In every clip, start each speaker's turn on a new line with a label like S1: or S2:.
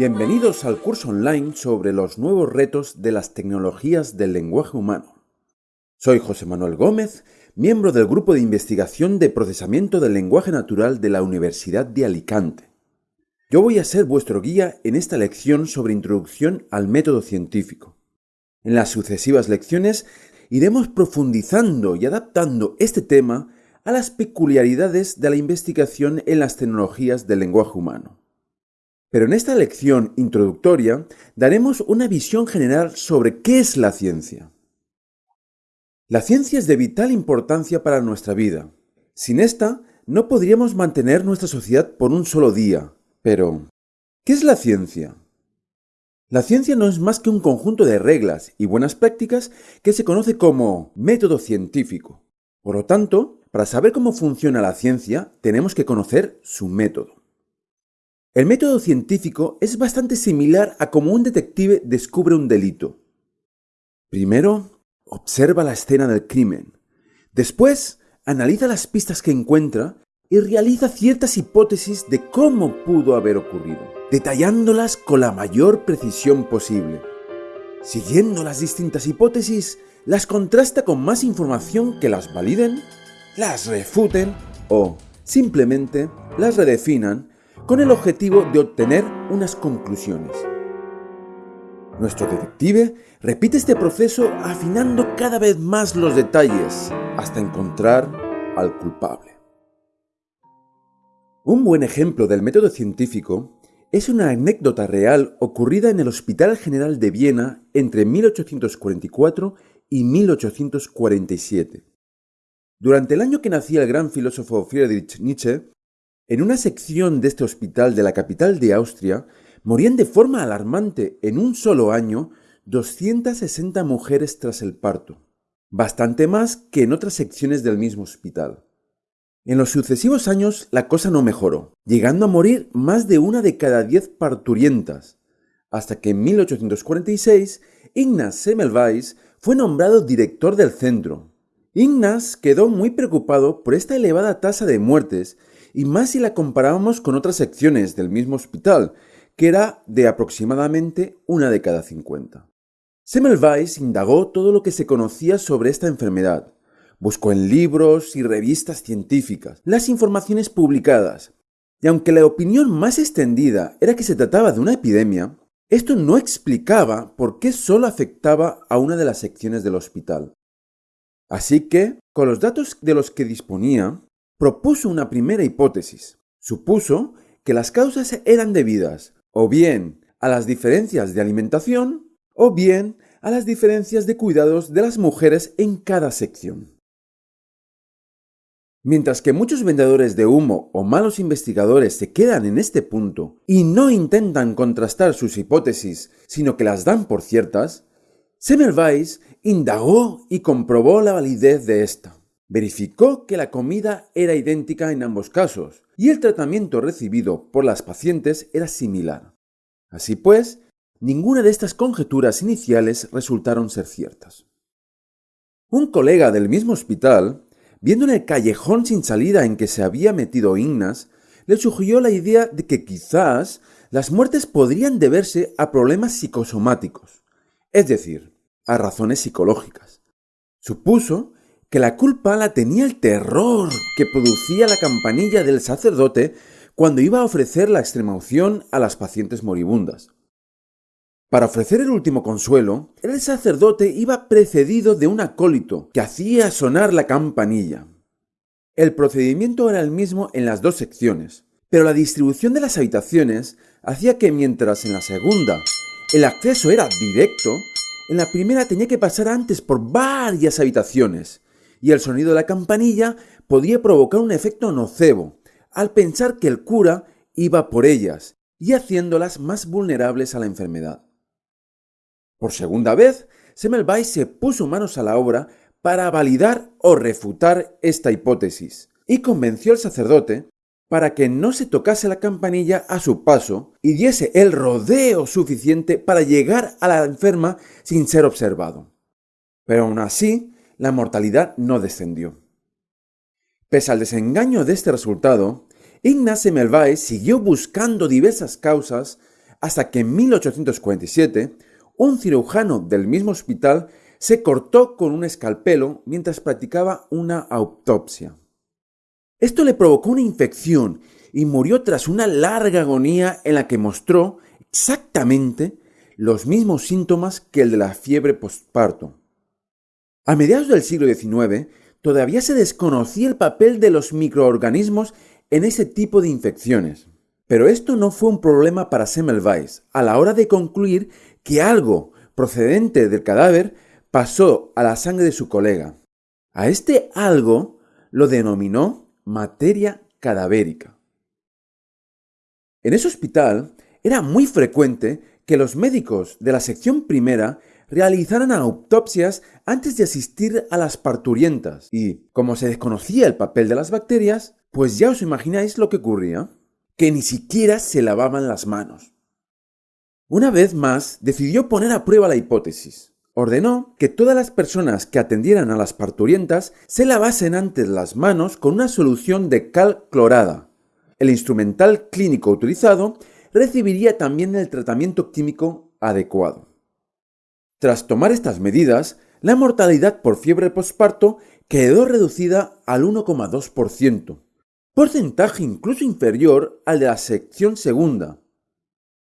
S1: Bienvenidos al curso online sobre los nuevos retos de las tecnologías del lenguaje humano. Soy José Manuel Gómez, miembro del Grupo de Investigación de Procesamiento del Lenguaje Natural de la Universidad de Alicante. Yo voy a ser vuestro guía en esta lección sobre introducción al método científico. En las sucesivas lecciones iremos profundizando y adaptando este tema a las peculiaridades de la investigación en las tecnologías del lenguaje humano. Pero en esta lección introductoria daremos una visión general sobre qué es la ciencia. La ciencia es de vital importancia para nuestra vida. Sin esta, no podríamos mantener nuestra sociedad por un solo día. Pero, ¿qué es la ciencia? La ciencia no es más que un conjunto de reglas y buenas prácticas que se conoce como método científico. Por lo tanto, para saber cómo funciona la ciencia, tenemos que conocer su método. El método científico es bastante similar a cómo un detective descubre un delito. Primero, observa la escena del crimen. Después, analiza las pistas que encuentra y realiza ciertas hipótesis de cómo pudo haber ocurrido, detallándolas con la mayor precisión posible. Siguiendo las distintas hipótesis, las contrasta con más información que las validen, las refuten o simplemente las redefinan con el objetivo de obtener unas conclusiones. Nuestro detective repite este proceso afinando cada vez más los detalles hasta encontrar al culpable. Un buen ejemplo del método científico es una anécdota real ocurrida en el Hospital General de Viena entre 1844 y 1847. Durante el año que nacía el gran filósofo Friedrich Nietzsche, en una sección de este hospital de la capital de Austria, morían de forma alarmante en un solo año 260 mujeres tras el parto, bastante más que en otras secciones del mismo hospital. En los sucesivos años la cosa no mejoró, llegando a morir más de una de cada diez parturientas, hasta que en 1846 Ignaz Semmelweis fue nombrado director del centro. Ignaz quedó muy preocupado por esta elevada tasa de muertes y más si la comparábamos con otras secciones del mismo hospital, que era de aproximadamente una de cada 50. Semmelweis indagó todo lo que se conocía sobre esta enfermedad. Buscó en libros y revistas científicas las informaciones publicadas, y aunque la opinión más extendida era que se trataba de una epidemia, esto no explicaba por qué solo afectaba a una de las secciones del hospital. Así que, con los datos de los que disponía, propuso una primera hipótesis. Supuso que las causas eran debidas o bien a las diferencias de alimentación o bien a las diferencias de cuidados de las mujeres en cada sección. Mientras que muchos vendedores de humo o malos investigadores se quedan en este punto y no intentan contrastar sus hipótesis, sino que las dan por ciertas, Semmelweis indagó y comprobó la validez de esta. Verificó que la comida era idéntica en ambos casos y el tratamiento recibido por las pacientes era similar. Así pues, ninguna de estas conjeturas iniciales resultaron ser ciertas. Un colega del mismo hospital, viendo en el callejón sin salida en que se había metido Ignas, le sugirió la idea de que quizás las muertes podrían deberse a problemas psicosomáticos, es decir, a razones psicológicas. Supuso que la culpa la tenía el terror que producía la campanilla del sacerdote cuando iba a ofrecer la extremaunción a las pacientes moribundas. Para ofrecer el último consuelo, el sacerdote iba precedido de un acólito que hacía sonar la campanilla. El procedimiento era el mismo en las dos secciones, pero la distribución de las habitaciones hacía que mientras en la segunda el acceso era directo, en la primera tenía que pasar antes por varias habitaciones, y el sonido de la campanilla podía provocar un efecto nocebo, al pensar que el cura iba por ellas y haciéndolas más vulnerables a la enfermedad. Por segunda vez, Semmelweis se puso manos a la obra para validar o refutar esta hipótesis y convenció al sacerdote para que no se tocase la campanilla a su paso y diese el rodeo suficiente para llegar a la enferma sin ser observado. Pero aún así, la mortalidad no descendió. Pese al desengaño de este resultado, Ignaz Semmelweis siguió buscando diversas causas hasta que en 1847 un cirujano del mismo hospital se cortó con un escalpelo mientras practicaba una autopsia. Esto le provocó una infección y murió tras una larga agonía en la que mostró exactamente los mismos síntomas que el de la fiebre postparto. A mediados del siglo XIX todavía se desconocía el papel de los microorganismos en ese tipo de infecciones. Pero esto no fue un problema para Semmelweis a la hora de concluir que algo procedente del cadáver pasó a la sangre de su colega. A este algo lo denominó materia cadavérica. En ese hospital era muy frecuente que los médicos de la sección primera realizaran autopsias antes de asistir a las parturientas y, como se desconocía el papel de las bacterias, pues ya os imagináis lo que ocurría, que ni siquiera se lavaban las manos. Una vez más, decidió poner a prueba la hipótesis. Ordenó que todas las personas que atendieran a las parturientas se lavasen antes las manos con una solución de cal clorada. El instrumental clínico utilizado recibiría también el tratamiento químico adecuado. Tras tomar estas medidas, la mortalidad por fiebre posparto quedó reducida al 1,2%, porcentaje incluso inferior al de la sección segunda.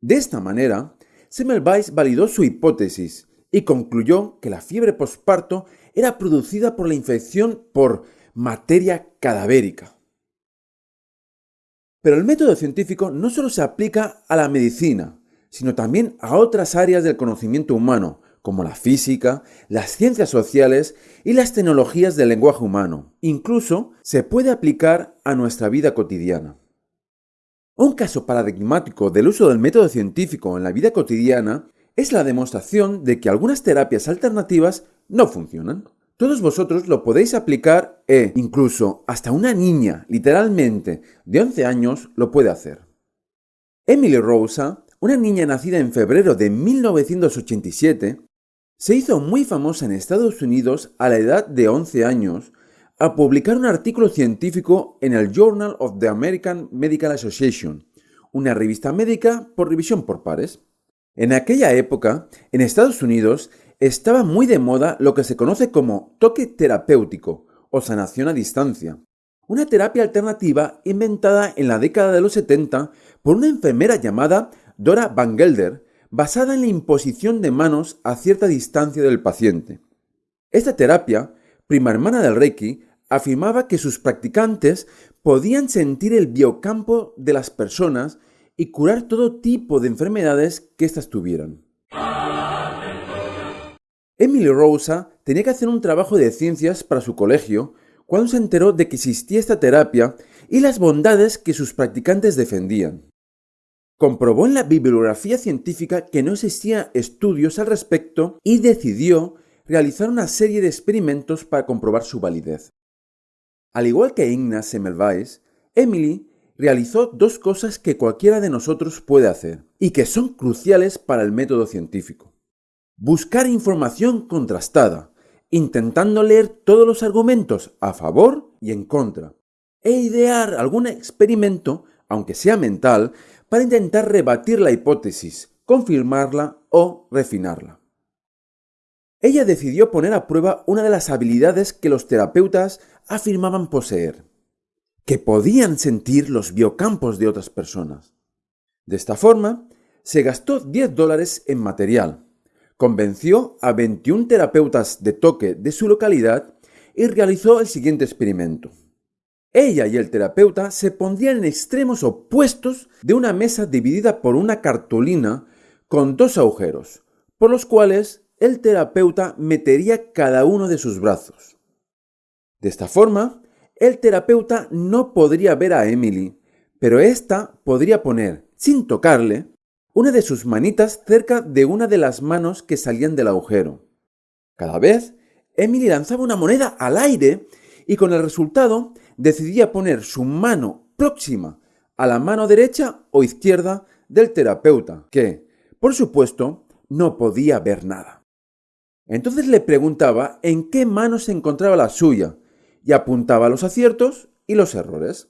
S1: De esta manera, Semmelweis validó su hipótesis y concluyó que la fiebre posparto era producida por la infección por materia cadavérica. Pero el método científico no solo se aplica a la medicina, sino también a otras áreas del conocimiento humano, como la física, las ciencias sociales y las tecnologías del lenguaje humano. Incluso se puede aplicar a nuestra vida cotidiana. Un caso paradigmático del uso del método científico en la vida cotidiana es la demostración de que algunas terapias alternativas no funcionan. Todos vosotros lo podéis aplicar e incluso hasta una niña, literalmente, de 11 años, lo puede hacer. Emily Rosa, una niña nacida en febrero de 1987, se hizo muy famosa en Estados Unidos a la edad de 11 años a publicar un artículo científico en el Journal of the American Medical Association, una revista médica por revisión por pares. En aquella época, en Estados Unidos, estaba muy de moda lo que se conoce como toque terapéutico o sanación a distancia, una terapia alternativa inventada en la década de los 70 por una enfermera llamada Dora Van Gelder, basada en la imposición de manos a cierta distancia del paciente. Esta terapia, prima hermana del Reiki, afirmaba que sus practicantes podían sentir el biocampo de las personas y curar todo tipo de enfermedades que éstas tuvieran. Emily Rosa tenía que hacer un trabajo de ciencias para su colegio cuando se enteró de que existía esta terapia y las bondades que sus practicantes defendían. Comprobó en la bibliografía científica que no existían estudios al respecto y decidió realizar una serie de experimentos para comprobar su validez. Al igual que Ignaz Semmelweis, Emily realizó dos cosas que cualquiera de nosotros puede hacer y que son cruciales para el método científico. Buscar información contrastada, intentando leer todos los argumentos a favor y en contra, e idear algún experimento, aunque sea mental, para intentar rebatir la hipótesis, confirmarla o refinarla. Ella decidió poner a prueba una de las habilidades que los terapeutas afirmaban poseer, que podían sentir los biocampos de otras personas. De esta forma, se gastó 10 dólares en material, convenció a 21 terapeutas de toque de su localidad y realizó el siguiente experimento. Ella y el terapeuta se pondrían en extremos opuestos de una mesa dividida por una cartulina con dos agujeros, por los cuales el terapeuta metería cada uno de sus brazos. De esta forma, el terapeuta no podría ver a Emily, pero ésta podría poner, sin tocarle, una de sus manitas cerca de una de las manos que salían del agujero. Cada vez, Emily lanzaba una moneda al aire y con el resultado decidía poner su mano próxima a la mano derecha o izquierda del terapeuta, que, por supuesto, no podía ver nada. Entonces le preguntaba en qué mano se encontraba la suya y apuntaba los aciertos y los errores.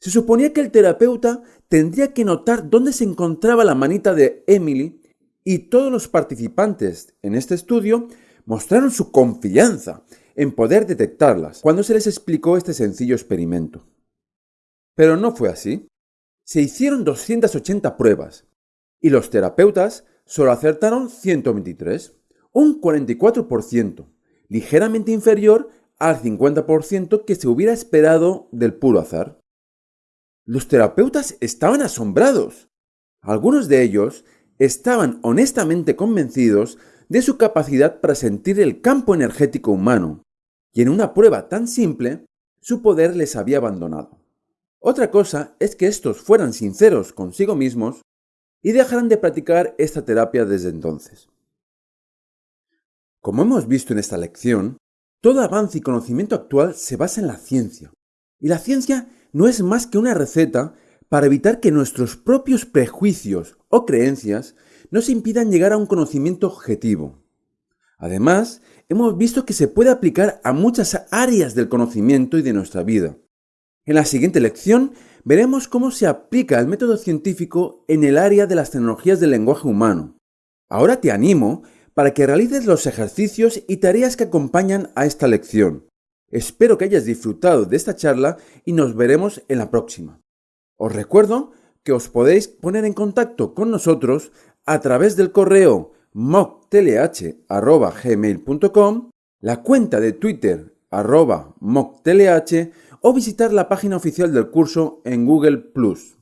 S1: Se suponía que el terapeuta tendría que notar dónde se encontraba la manita de Emily y todos los participantes en este estudio mostraron su confianza en poder detectarlas cuando se les explicó este sencillo experimento. Pero no fue así. Se hicieron 280 pruebas y los terapeutas solo acertaron 123, un 44%, ligeramente inferior al 50% que se hubiera esperado del puro azar. Los terapeutas estaban asombrados. Algunos de ellos estaban honestamente convencidos de su capacidad para sentir el campo energético humano, y en una prueba tan simple, su poder les había abandonado. Otra cosa es que estos fueran sinceros consigo mismos y dejaran de practicar esta terapia desde entonces. Como hemos visto en esta lección, todo avance y conocimiento actual se basa en la ciencia, y la ciencia no es más que una receta para evitar que nuestros propios prejuicios o creencias nos impidan llegar a un conocimiento objetivo. Además, hemos visto que se puede aplicar a muchas áreas del conocimiento y de nuestra vida. En la siguiente lección veremos cómo se aplica el método científico en el área de las tecnologías del lenguaje humano. Ahora te animo para que realices los ejercicios y tareas que acompañan a esta lección. Espero que hayas disfrutado de esta charla y nos veremos en la próxima. Os recuerdo que os podéis poner en contacto con nosotros a través del correo moctelh.gmail.com, la cuenta de Twitter arroba o visitar la página oficial del curso en Google ⁇